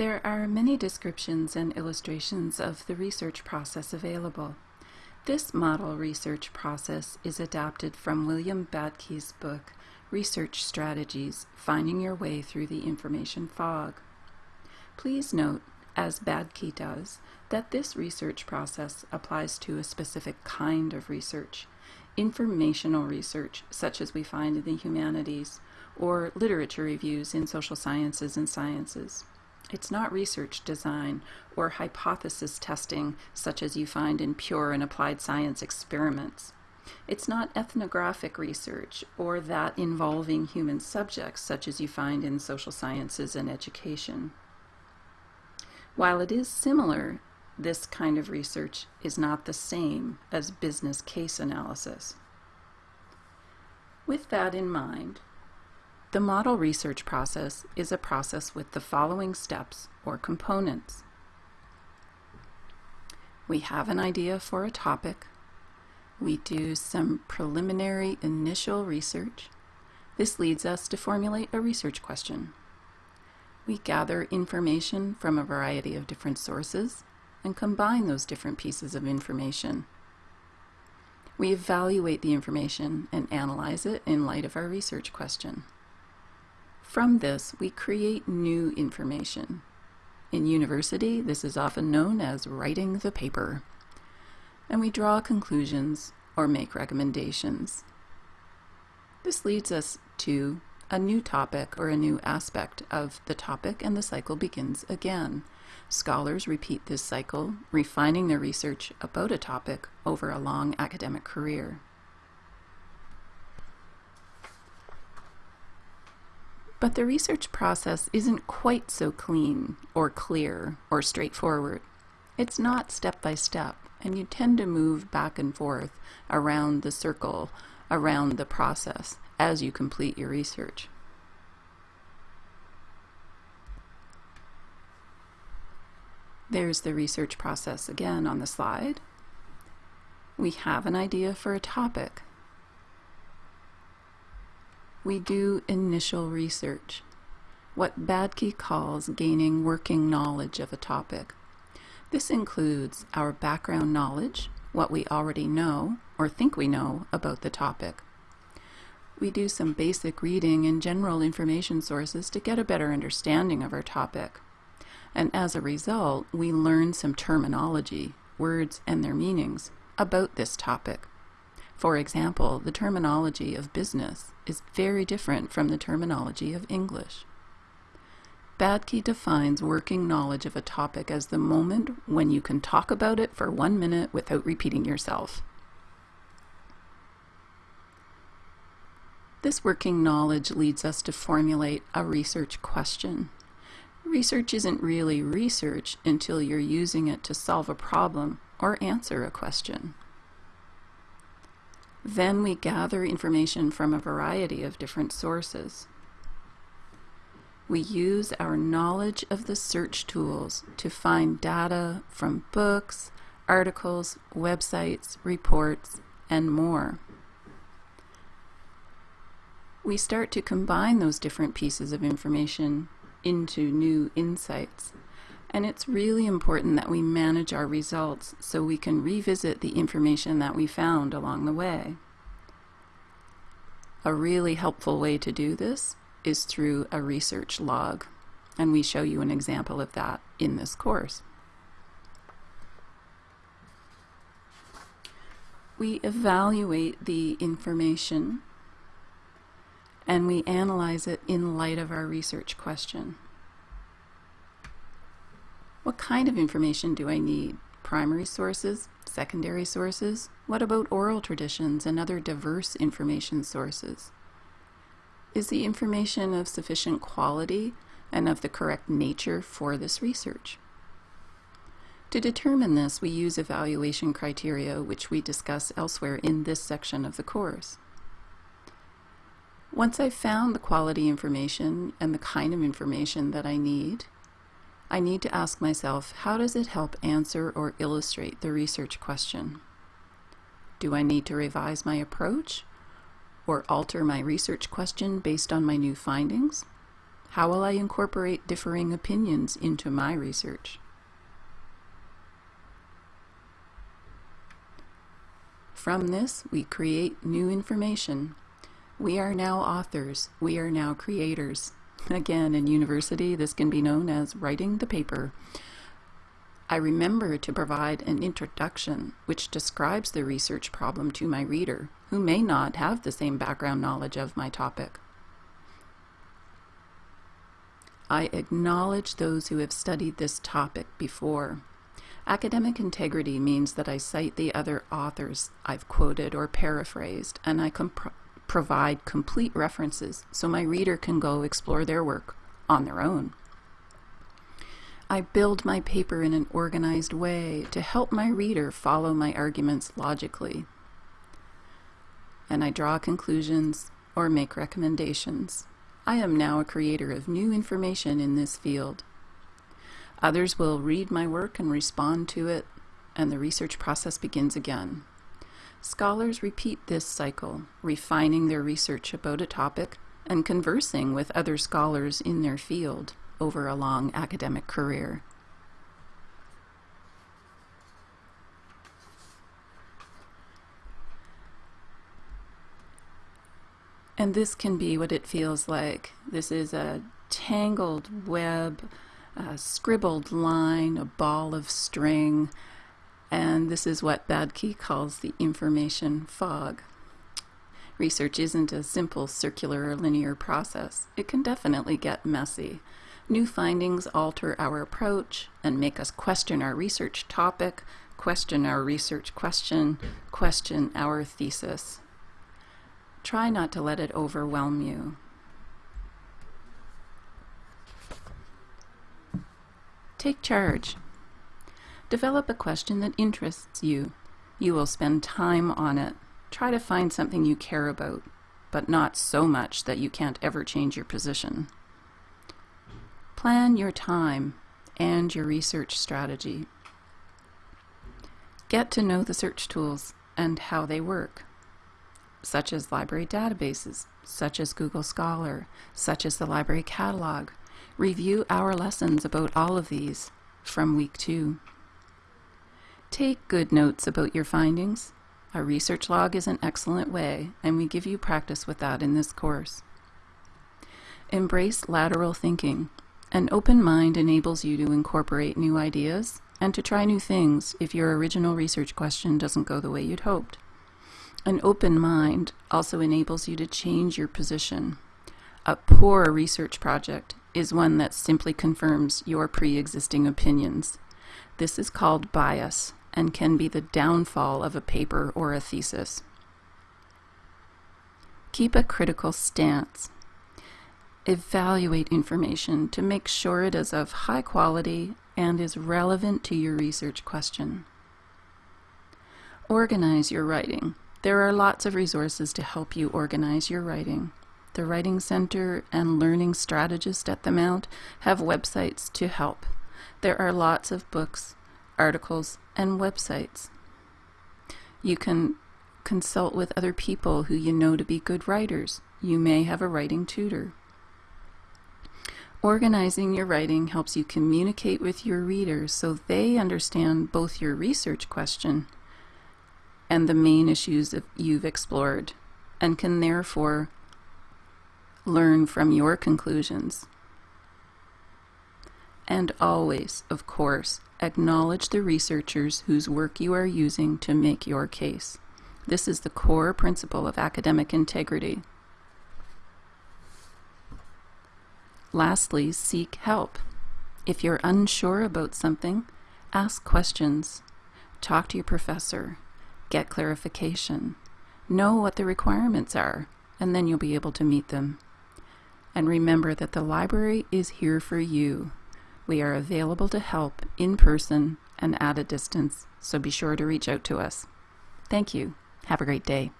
There are many descriptions and illustrations of the research process available. This model research process is adapted from William Badke's book, Research Strategies, Finding Your Way Through the Information Fog. Please note, as Badke does, that this research process applies to a specific kind of research, informational research, such as we find in the humanities, or literature reviews in social sciences and sciences. It's not research design or hypothesis testing such as you find in pure and applied science experiments. It's not ethnographic research or that involving human subjects such as you find in social sciences and education. While it is similar, this kind of research is not the same as business case analysis. With that in mind, the model research process is a process with the following steps or components. We have an idea for a topic. We do some preliminary initial research. This leads us to formulate a research question. We gather information from a variety of different sources and combine those different pieces of information. We evaluate the information and analyze it in light of our research question. From this, we create new information. In university, this is often known as writing the paper. And we draw conclusions or make recommendations. This leads us to a new topic or a new aspect of the topic and the cycle begins again. Scholars repeat this cycle, refining their research about a topic over a long academic career. But the research process isn't quite so clean or clear or straightforward. It's not step by step, and you tend to move back and forth around the circle, around the process, as you complete your research. There's the research process again on the slide. We have an idea for a topic we do initial research, what Badke calls gaining working knowledge of a topic. This includes our background knowledge, what we already know or think we know about the topic. We do some basic reading in general information sources to get a better understanding of our topic. And as a result, we learn some terminology, words and their meanings, about this topic. For example, the terminology of business is very different from the terminology of English. Badke defines working knowledge of a topic as the moment when you can talk about it for one minute without repeating yourself. This working knowledge leads us to formulate a research question. Research isn't really research until you're using it to solve a problem or answer a question. Then we gather information from a variety of different sources. We use our knowledge of the search tools to find data from books, articles, websites, reports, and more. We start to combine those different pieces of information into new insights. And it's really important that we manage our results so we can revisit the information that we found along the way. A really helpful way to do this is through a research log, and we show you an example of that in this course. We evaluate the information and we analyze it in light of our research question. What kind of information do I need? Primary sources? Secondary sources? What about oral traditions and other diverse information sources? Is the information of sufficient quality and of the correct nature for this research? To determine this, we use evaluation criteria, which we discuss elsewhere in this section of the course. Once I've found the quality information and the kind of information that I need, I need to ask myself, how does it help answer or illustrate the research question? Do I need to revise my approach or alter my research question based on my new findings? How will I incorporate differing opinions into my research? From this, we create new information. We are now authors. We are now creators. Again, in university, this can be known as writing the paper. I remember to provide an introduction which describes the research problem to my reader, who may not have the same background knowledge of my topic. I acknowledge those who have studied this topic before. Academic integrity means that I cite the other authors I've quoted or paraphrased, and I provide complete references so my reader can go explore their work on their own. I build my paper in an organized way to help my reader follow my arguments logically. And I draw conclusions or make recommendations. I am now a creator of new information in this field. Others will read my work and respond to it, and the research process begins again. Scholars repeat this cycle, refining their research about a topic and conversing with other scholars in their field over a long academic career. And this can be what it feels like. This is a tangled web a scribbled line, a ball of string, and this is what Badke calls the information fog. Research isn't a simple circular or linear process. It can definitely get messy. New findings alter our approach and make us question our research topic, question our research question, question our thesis. Try not to let it overwhelm you. Take charge. Develop a question that interests you. You will spend time on it. Try to find something you care about, but not so much that you can't ever change your position. Plan your time and your research strategy. Get to know the search tools and how they work, such as library databases, such as Google Scholar, such as the library catalog, Review our lessons about all of these from week two. Take good notes about your findings. A research log is an excellent way, and we give you practice with that in this course. Embrace lateral thinking. An open mind enables you to incorporate new ideas and to try new things if your original research question doesn't go the way you'd hoped. An open mind also enables you to change your position. A poor research project is one that simply confirms your pre-existing opinions. This is called bias and can be the downfall of a paper or a thesis. Keep a critical stance. Evaluate information to make sure it is of high quality and is relevant to your research question. Organize your writing. There are lots of resources to help you organize your writing. The Writing Center and Learning Strategist at the Mount have websites to help. There are lots of books, articles, and websites. You can consult with other people who you know to be good writers. You may have a writing tutor. Organizing your writing helps you communicate with your readers so they understand both your research question and the main issues that you've explored and can therefore learn from your conclusions. And always, of course, acknowledge the researchers whose work you are using to make your case. This is the core principle of academic integrity. Lastly, seek help. If you're unsure about something, ask questions. Talk to your professor. Get clarification. Know what the requirements are, and then you'll be able to meet them. And remember that the library is here for you. We are available to help in person and at a distance, so be sure to reach out to us. Thank you. Have a great day.